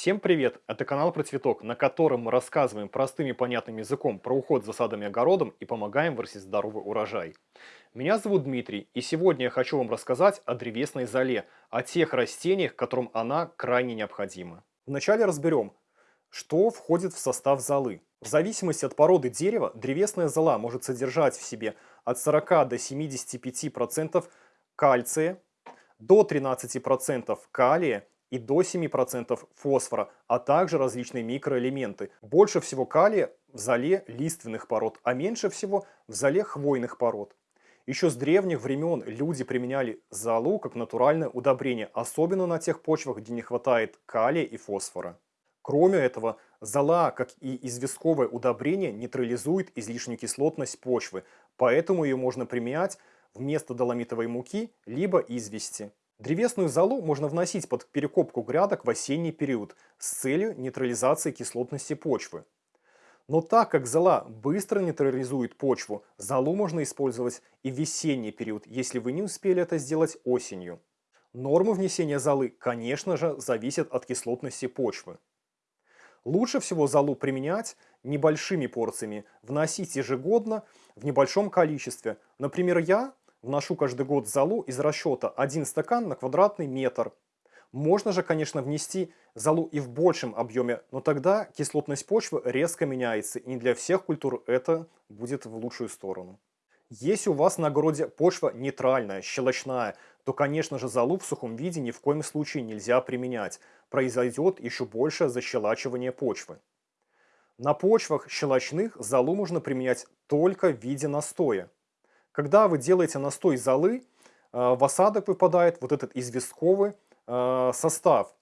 Всем привет! Это канал про цветок, на котором мы рассказываем простым и понятным языком про уход за садом и огородом и помогаем вырастить здоровый урожай. Меня зовут Дмитрий, и сегодня я хочу вам рассказать о древесной золе, о тех растениях, которым она крайне необходима. Вначале разберем, что входит в состав золы. В зависимости от породы дерева, древесная зола может содержать в себе от 40 до 75% кальция, до 13% калия и до 7% фосфора, а также различные микроэлементы. Больше всего калия в золе лиственных пород, а меньше всего в золе хвойных пород. Еще с древних времен люди применяли золу как натуральное удобрение, особенно на тех почвах, где не хватает калия и фосфора. Кроме этого, зола, как и известковое удобрение, нейтрализует излишнюю кислотность почвы, поэтому ее можно применять вместо доломитовой муки либо извести. Древесную золу можно вносить под перекопку грядок в осенний период с целью нейтрализации кислотности почвы. Но так как зола быстро нейтрализует почву, золу можно использовать и в весенний период, если вы не успели это сделать осенью. Нормы внесения золы, конечно же, зависят от кислотности почвы. Лучше всего золу применять небольшими порциями, вносить ежегодно в небольшом количестве. Например, я вношу каждый год золу из расчета 1 стакан на квадратный метр. Можно же, конечно, внести золу и в большем объеме, но тогда кислотность почвы резко меняется, и не для всех культур это будет в лучшую сторону. Если у вас на огороде почва нейтральная, щелочная, то, конечно же, золу в сухом виде ни в коем случае нельзя применять. Произойдет еще большее защелачивание почвы. На почвах щелочных золу можно применять только в виде настоя. Когда вы делаете настой золы, э, в осадок выпадает вот этот известковый э, состав.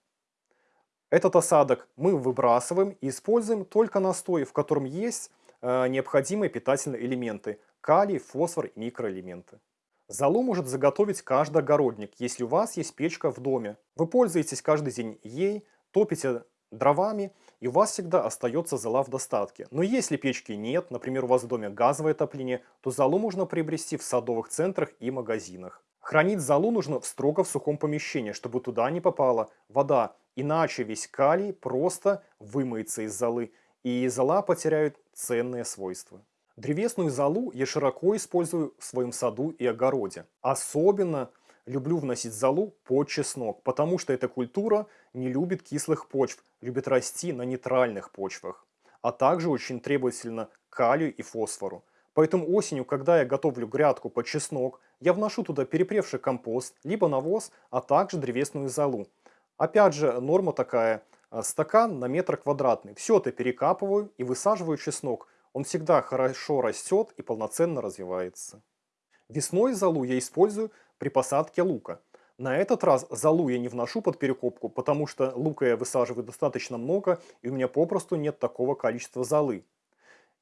Этот осадок мы выбрасываем и используем только настой, в котором есть э, необходимые питательные элементы – калий, фосфор и микроэлементы. Золу может заготовить каждый огородник, если у вас есть печка в доме. Вы пользуетесь каждый день ей, топите дровами, и у вас всегда остается зола в достатке. Но если печки нет, например, у вас в доме газовое отопление, то золу можно приобрести в садовых центрах и магазинах. Хранить золу нужно в строго в сухом помещении, чтобы туда не попала вода, иначе весь калий просто вымоется из золы, и зола потеряет ценные свойства. Древесную золу я широко использую в своем саду и огороде. Особенно люблю вносить золу под чеснок, потому что эта культура не любит кислых почв, любит расти на нейтральных почвах, а также очень требовательна к калию и фосфору. Поэтому осенью, когда я готовлю грядку под чеснок, я вношу туда перепревший компост, либо навоз, а также древесную золу. Опять же, норма такая, э, стакан на метр квадратный. Все это перекапываю и высаживаю чеснок. Он всегда хорошо растет и полноценно развивается. Весной золу я использую при посадке лука. На этот раз золу я не вношу под перекопку, потому что лука я высаживаю достаточно много, и у меня попросту нет такого количества золы.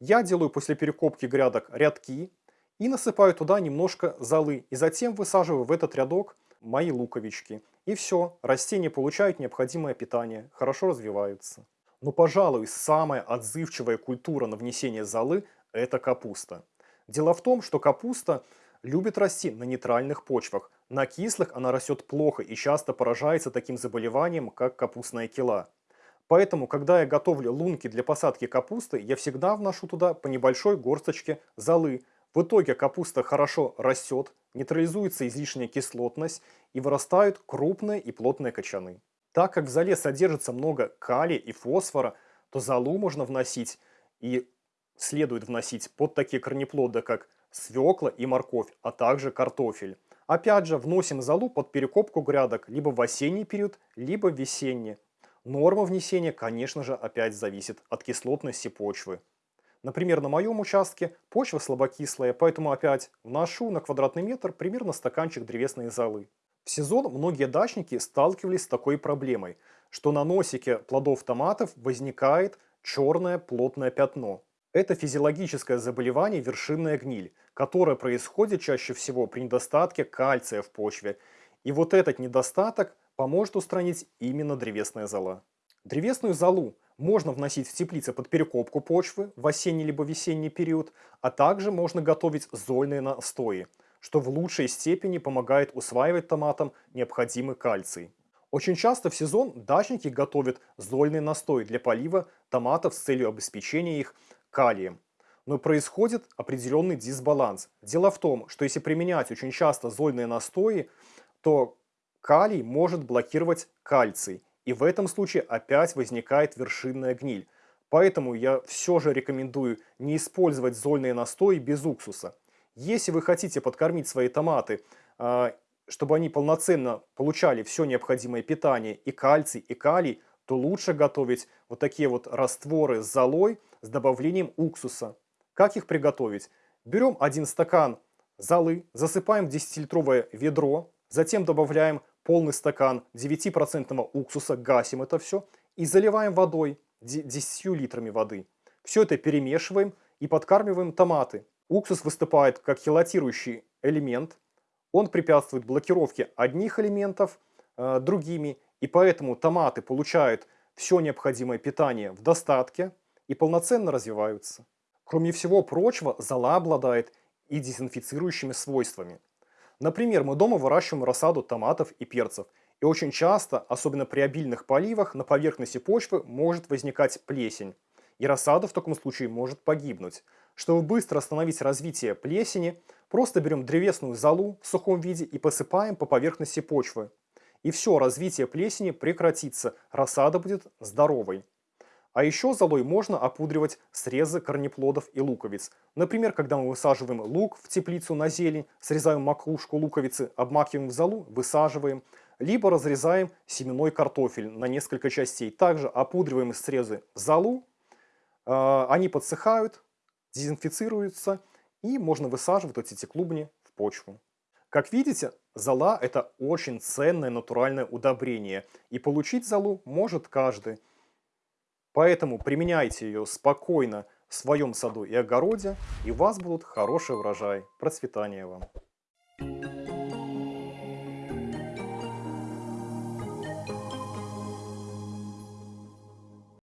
Я делаю после перекопки грядок рядки и насыпаю туда немножко золы, и затем высаживаю в этот рядок мои луковички. И все, растения получают необходимое питание, хорошо развиваются. Но, пожалуй, самая отзывчивая культура на внесение золы – это капуста. Дело в том, что капуста любит расти на нейтральных почвах. На кислых она растет плохо и часто поражается таким заболеванием, как капустная кила. Поэтому, когда я готовлю лунки для посадки капусты, я всегда вношу туда по небольшой горсточке золы. В итоге капуста хорошо растет, нейтрализуется излишняя кислотность и вырастают крупные и плотные кочаны. Так как в золе содержится много калия и фосфора, то золу можно вносить и следует вносить под такие корнеплоды, как свекла и морковь, а также картофель. Опять же, вносим золу под перекопку грядок либо в осенний период, либо в весенний. Норма внесения, конечно же, опять зависит от кислотности почвы. Например, на моем участке почва слабокислая, поэтому опять вношу на квадратный метр примерно стаканчик древесной золы. В сезон многие дачники сталкивались с такой проблемой, что на носике плодов томатов возникает черное плотное пятно. Это физиологическое заболевание вершинная гниль, которое происходит чаще всего при недостатке кальция в почве. И вот этот недостаток поможет устранить именно древесная зола. Древесную золу можно вносить в теплицы под перекопку почвы в осенний либо весенний период, а также можно готовить зольные настои, что в лучшей степени помогает усваивать томатам необходимый кальций. Очень часто в сезон дачники готовят зольный настой для полива томатов с целью обеспечения их калием. Но происходит определенный дисбаланс. Дело в том, что если применять очень часто зольные настои, то калий может блокировать кальций. И в этом случае опять возникает вершинная гниль. Поэтому я все же рекомендую не использовать зольные настои без уксуса. Если вы хотите подкормить свои томаты, а, чтобы они полноценно получали все необходимое питание, и кальций, и калий, то лучше готовить вот такие вот растворы с золой с добавлением уксуса. Как их приготовить? Берем один стакан золы, засыпаем в 10-литровое ведро, затем добавляем полный стакан 9% уксуса, гасим это все и заливаем водой, 10 литрами воды. Все это перемешиваем и подкармливаем томаты. Уксус выступает как хелатирующий элемент, он препятствует блокировке одних элементов э, другими, и поэтому томаты получают все необходимое питание в достатке и полноценно развиваются. Кроме всего прочего, зола обладает и дезинфицирующими свойствами. Например, мы дома выращиваем рассаду томатов и перцев, и очень часто, особенно при обильных поливах, на поверхности почвы может возникать плесень, и рассада в таком случае может погибнуть. Чтобы быстро остановить развитие плесени, просто берем древесную золу в сухом виде и посыпаем по поверхности почвы. И все, развитие плесени прекратится, рассада будет здоровой. А еще золой можно опудривать срезы корнеплодов и луковиц. Например, когда мы высаживаем лук в теплицу на зелень, срезаем макушку луковицы, обмакиваем в золу, высаживаем. Либо разрезаем семенной картофель на несколько частей. Также опудриваем срезы в золу, а, они подсыхают, дезинфицируются и можно высаживать вот эти клубни в почву. Как видите, зола это очень ценное натуральное удобрение, и получить золу может каждый. Поэтому применяйте ее спокойно в своем саду и огороде, и у вас будут хороший урожай. Процветания вам!